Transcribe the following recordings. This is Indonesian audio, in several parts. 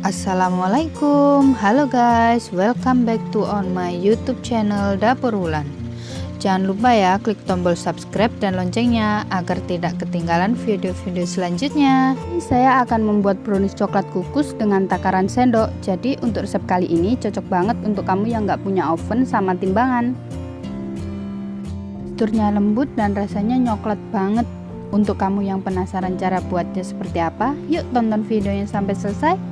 Assalamualaikum. Halo guys Welcome back to on my youtube channel Dapur Wulan. Jangan lupa ya klik tombol subscribe dan loncengnya Agar tidak ketinggalan video-video selanjutnya. Saya akan membuat brownies coklat kukus dengan takaran sendok. Jadi untuk resep kali ini cocok banget untuk kamu yang gak punya oven sama timbangan. Teksturnya lembut dan rasanya nyoklat banget. Untuk kamu yang penasaran cara buatnya seperti apa, yuk tonton videonya sampai selesai.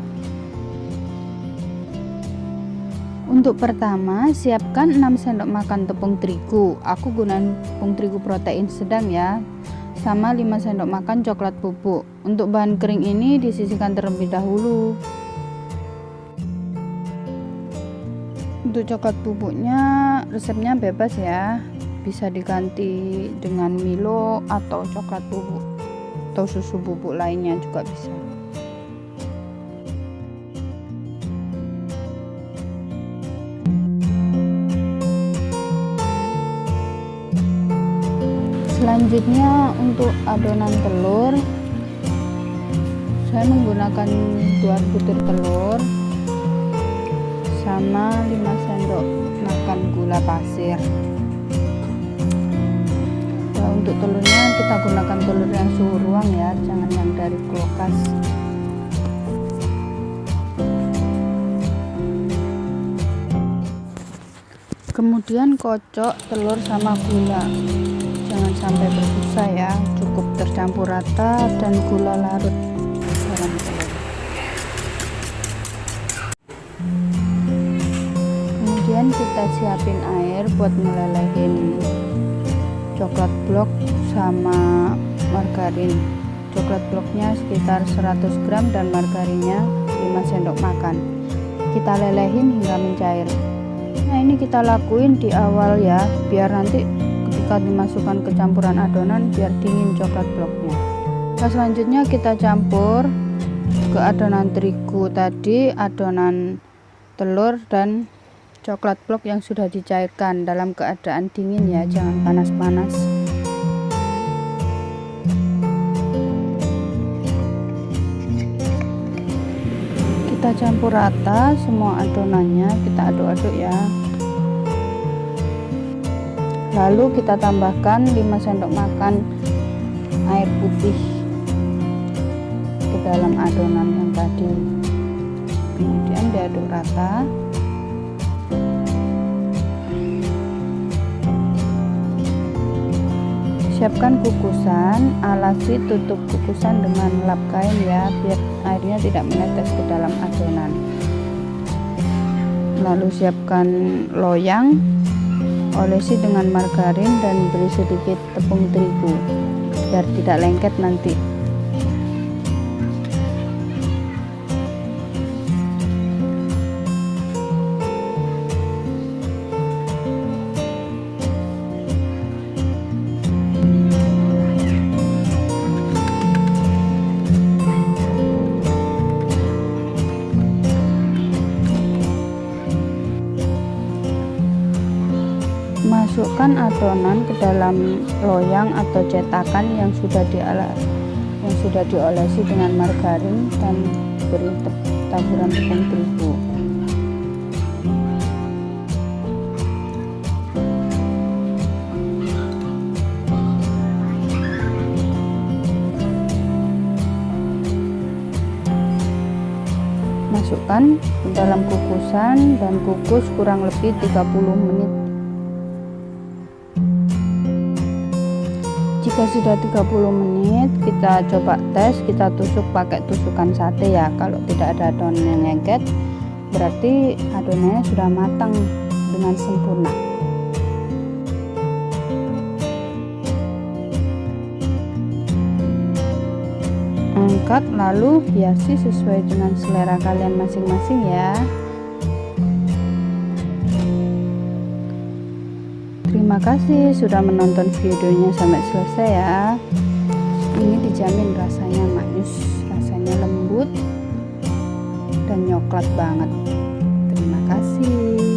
Untuk pertama, siapkan 6 sendok makan tepung terigu. Aku gunakan tepung terigu protein sedang ya. Sama 5 sendok makan coklat bubuk. Untuk bahan kering ini disisihkan terlebih dahulu. Untuk coklat bubuknya resepnya bebas ya bisa diganti dengan Milo atau coklat bubuk atau susu bubuk lainnya juga bisa selanjutnya untuk adonan telur saya menggunakan dua butir telur sama 5 sendok makan gula pasir. Untuk telurnya kita gunakan telur yang suhu ruang ya jangan yang dari kulkas. Kemudian kocok telur sama gula jangan sampai berbusa ya. Cukup tercampur rata dan gula larut. Kemudian kita siapin air buat melelehin coklat blok sama margarin. Coklat bloknya sekitar 100 gram dan margarinnya 5 sendok makan. Kita lelehin hingga mencair. Nah ini kita lakuin di awal ya biar nanti ketika dimasukkan ke campuran adonan biar dingin coklat bloknya. Nah selanjutnya kita campur ke adonan terigu tadi adonan telur dan coklat blok yang sudah dicairkan dalam keadaan dingin ya jangan panas-panas. Kita campur rata semua adonannya kita aduk-aduk ya lalu kita tambahkan 5 sendok makan air putih ke dalam adonan yang tadi. Kemudian diaduk rata. Siapkan kukusan alasi tutup kukusan dengan lap kain ya biar airnya tidak menetes ke dalam adonan. Lalu siapkan loyang olesi dengan margarin dan beri sedikit tepung terigu biar tidak lengket nanti masukkan adonan ke dalam loyang atau cetakan yang sudah diala yang sudah diolesi dengan margarin dan beri taburan tepung terigu. Masukkan ke dalam kukusan dan kukus kurang lebih 30 menit jika sudah 30 menit. Kita coba tes. Kita tusuk pakai tusukan sate ya. Kalau tidak ada adonan yang lengket berarti adonannya sudah matang dengan sempurna. Angkat lalu hiasi sesuai dengan selera kalian masing-masing ya Terima kasih sudah menonton videonya sampai selesai ya. Ini dijamin rasanya manis, rasanya lembut dan nyoklat banget. Terima kasih.